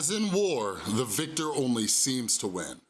As in war, the victor only seems to win.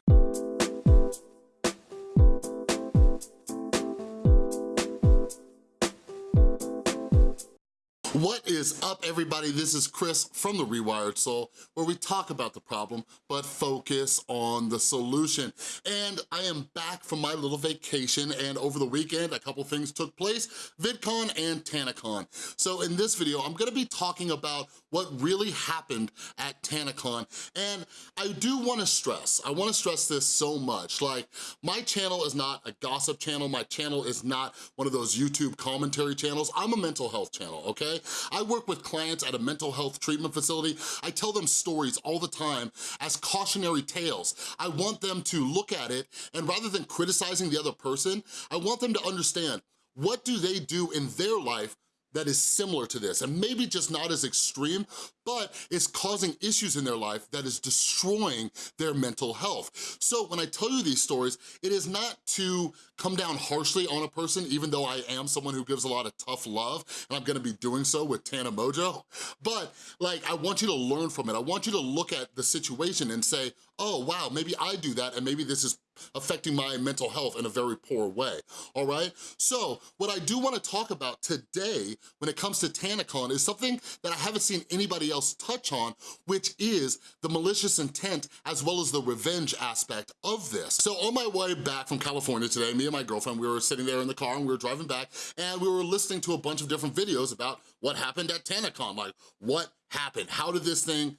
What is up, everybody? This is Chris from The Rewired Soul, where we talk about the problem, but focus on the solution. And I am back from my little vacation, and over the weekend, a couple things took place, VidCon and TanaCon. So in this video, I'm gonna be talking about what really happened at TanaCon, and I do wanna stress, I wanna stress this so much, like, my channel is not a gossip channel, my channel is not one of those YouTube commentary channels, I'm a mental health channel, okay? I work with clients at a mental health treatment facility. I tell them stories all the time as cautionary tales. I want them to look at it and rather than criticizing the other person, I want them to understand what do they do in their life that is similar to this, and maybe just not as extreme, but it's causing issues in their life that is destroying their mental health. So when I tell you these stories, it is not to come down harshly on a person, even though I am someone who gives a lot of tough love, and I'm gonna be doing so with Tana Mongeau, but like, I want you to learn from it. I want you to look at the situation and say, oh, wow, maybe I do that, and maybe this is affecting my mental health in a very poor way, all right? So what I do wanna talk about today when it comes to TanaCon is something that I haven't seen anybody else touch on, which is the malicious intent as well as the revenge aspect of this. So on my way back from California today, me and my girlfriend, we were sitting there in the car and we were driving back and we were listening to a bunch of different videos about what happened at TanaCon, like what happened, how did this thing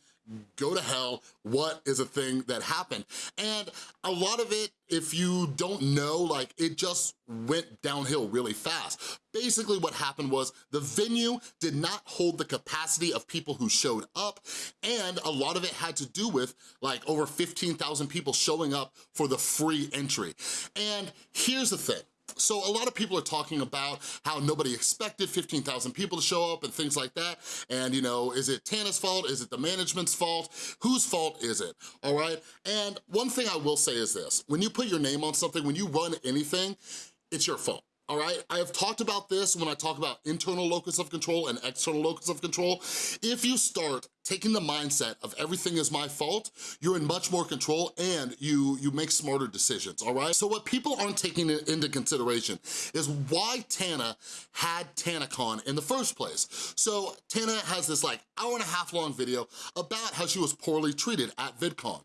go to hell, what is a thing that happened? And a lot of it, if you don't know, like it just went downhill really fast. Basically what happened was the venue did not hold the capacity of people who showed up and a lot of it had to do with like over 15,000 people showing up for the free entry. And here's the thing, so a lot of people are talking about how nobody expected 15,000 people to show up and things like that. And you know, is it Tana's fault? Is it the management's fault? Whose fault is it, all right? And one thing I will say is this, when you put your name on something, when you run anything, it's your fault all right? I have talked about this when I talk about internal locus of control and external locus of control. If you start taking the mindset of everything is my fault, you're in much more control and you, you make smarter decisions, all right? So what people aren't taking into consideration is why Tana had TanaCon in the first place. So Tana has this like hour and a half long video about how she was poorly treated at VidCon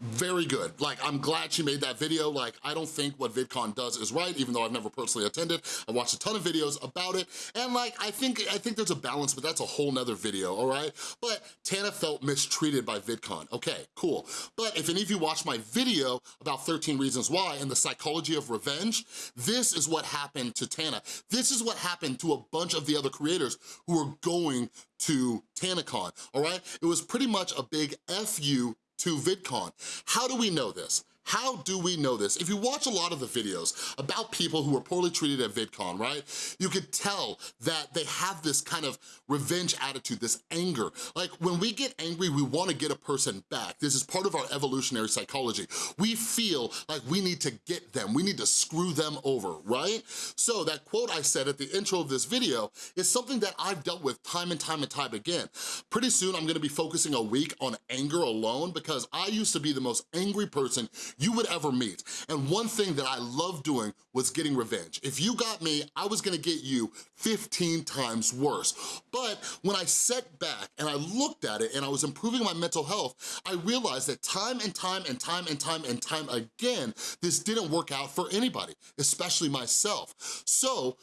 very good. Like, I'm glad she made that video. Like, I don't think what VidCon does is right, even though I've never personally attended. I watched a ton of videos about it, and like, I think I think there's a balance, but that's a whole nother video, all right? But Tana felt mistreated by VidCon. Okay, cool. But if any of you watched my video about 13 Reasons Why and the psychology of revenge, this is what happened to Tana. This is what happened to a bunch of the other creators who were going to TanaCon, all right? It was pretty much a big F you to VidCon. How do we know this? How do we know this? If you watch a lot of the videos about people who were poorly treated at VidCon, right? You could tell that they have this kind of revenge attitude, this anger. Like when we get angry, we wanna get a person back. This is part of our evolutionary psychology. We feel like we need to get them, we need to screw them over, right? So that quote I said at the intro of this video is something that I've dealt with time and time and time again. Pretty soon I'm gonna be focusing a week on anger alone because I used to be the most angry person you would ever meet. And one thing that I love doing was getting revenge. If you got me, I was gonna get you 15 times worse. But when I sat back and I looked at it and I was improving my mental health, I realized that time and time and time and time and time again, this didn't work out for anybody, especially myself. So,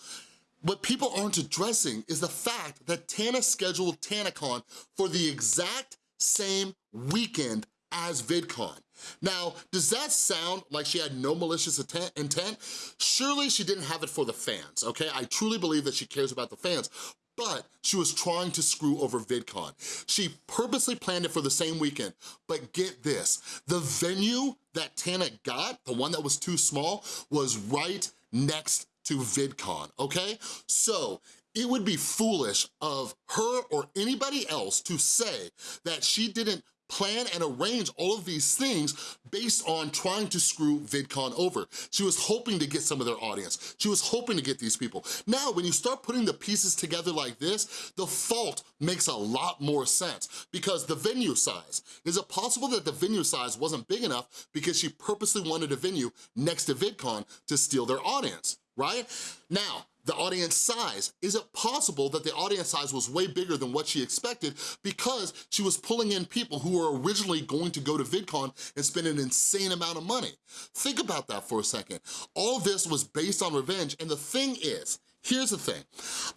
what people aren't addressing is the fact that Tana scheduled TanaCon for the exact same weekend as VidCon. Now, does that sound like she had no malicious intent? Surely she didn't have it for the fans, okay? I truly believe that she cares about the fans, but she was trying to screw over VidCon. She purposely planned it for the same weekend, but get this, the venue that Tana got, the one that was too small, was right next to VidCon, okay? So it would be foolish of her or anybody else to say that she didn't plan and arrange all of these things based on trying to screw VidCon over. She was hoping to get some of their audience. She was hoping to get these people. Now, when you start putting the pieces together like this, the fault makes a lot more sense because the venue size. Is it possible that the venue size wasn't big enough because she purposely wanted a venue next to VidCon to steal their audience, right? Now, the audience size. Is it possible that the audience size was way bigger than what she expected because she was pulling in people who were originally going to go to VidCon and spend an insane amount of money? Think about that for a second. All this was based on revenge, and the thing is, Here's the thing,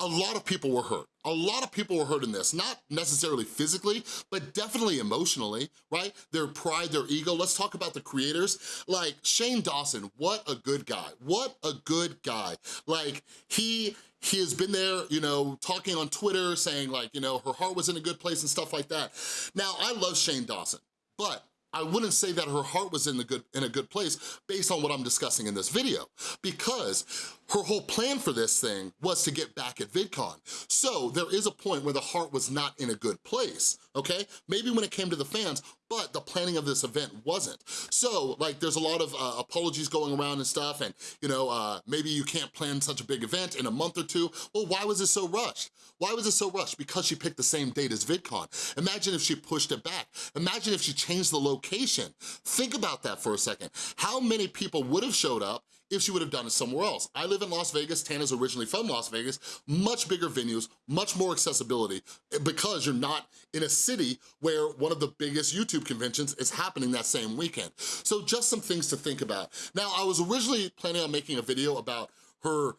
a lot of people were hurt. A lot of people were hurt in this, not necessarily physically, but definitely emotionally, right? Their pride, their ego. Let's talk about the creators. Like Shane Dawson, what a good guy. What a good guy. Like he, he has been there, you know, talking on Twitter saying like, you know, her heart was in a good place and stuff like that. Now, I love Shane Dawson, but I wouldn't say that her heart was in, the good, in a good place based on what I'm discussing in this video because her whole plan for this thing was to get back at VidCon. So there is a point where the heart was not in a good place, okay? Maybe when it came to the fans, but the planning of this event wasn't. So like there's a lot of uh, apologies going around and stuff and you know, uh, maybe you can't plan such a big event in a month or two. Well, why was it so rushed? Why was it so rushed? Because she picked the same date as VidCon. Imagine if she pushed it back. Imagine if she changed the location. Think about that for a second. How many people would have showed up if she would have done it somewhere else. I live in Las Vegas, Tana's originally from Las Vegas, much bigger venues, much more accessibility because you're not in a city where one of the biggest YouTube conventions is happening that same weekend. So just some things to think about. Now, I was originally planning on making a video about her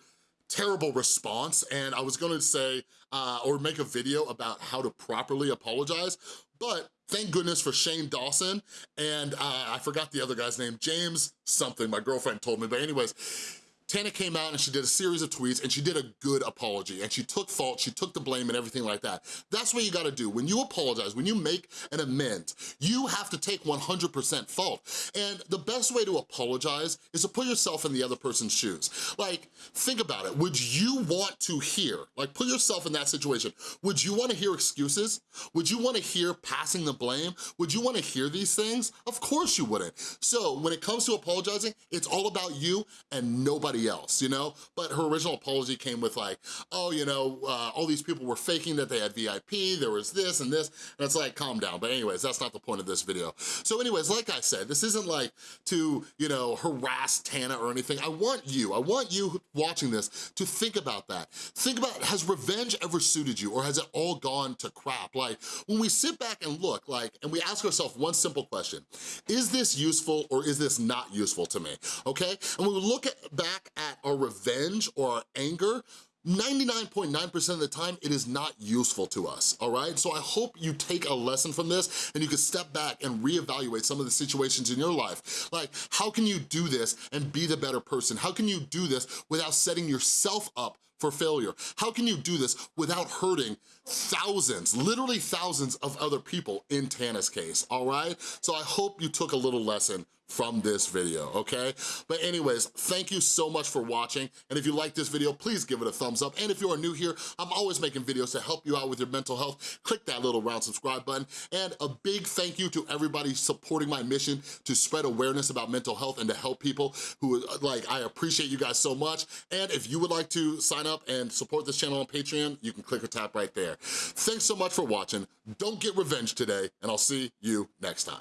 terrible response and I was gonna say, uh, or make a video about how to properly apologize, but thank goodness for Shane Dawson and uh, I forgot the other guy's name, James something, my girlfriend told me, but anyways, Tana came out and she did a series of tweets and she did a good apology and she took fault, she took the blame and everything like that. That's what you gotta do. When you apologize, when you make an amend, you have to take 100% fault. And the best way to apologize is to put yourself in the other person's shoes. Like, think about it. Would you want to hear, like put yourself in that situation, would you wanna hear excuses? Would you wanna hear passing the blame? Would you wanna hear these things? Of course you wouldn't. So when it comes to apologizing, it's all about you and nobody else, you know? But her original apology came with like, oh, you know, uh, all these people were faking that they had VIP, there was this and this, and it's like, calm down. But anyways, that's not the point of this video. So anyways, like I said, this isn't like to, you know, harass Tana or anything. I want you, I want you watching this to think about that. Think about, has revenge ever suited you or has it all gone to crap? Like, when we sit back and look, like, and we ask ourselves one simple question, is this useful or is this not useful to me, okay? And when we look at, back at our revenge or our anger, 99.9% of the time, it is not useful to us, all right? So I hope you take a lesson from this and you can step back and reevaluate some of the situations in your life. Like, how can you do this and be the better person? How can you do this without setting yourself up for failure? How can you do this without hurting thousands, literally thousands of other people in Tana's case, all right? So I hope you took a little lesson from this video, okay? But anyways, thank you so much for watching. And if you like this video, please give it a thumbs up. And if you are new here, I'm always making videos to help you out with your mental health. Click that little round subscribe button. And a big thank you to everybody supporting my mission to spread awareness about mental health and to help people who, like, I appreciate you guys so much. And if you would like to sign up and support this channel on Patreon, you can click or tap right there. Thanks so much for watching. Don't get revenge today, and I'll see you next time.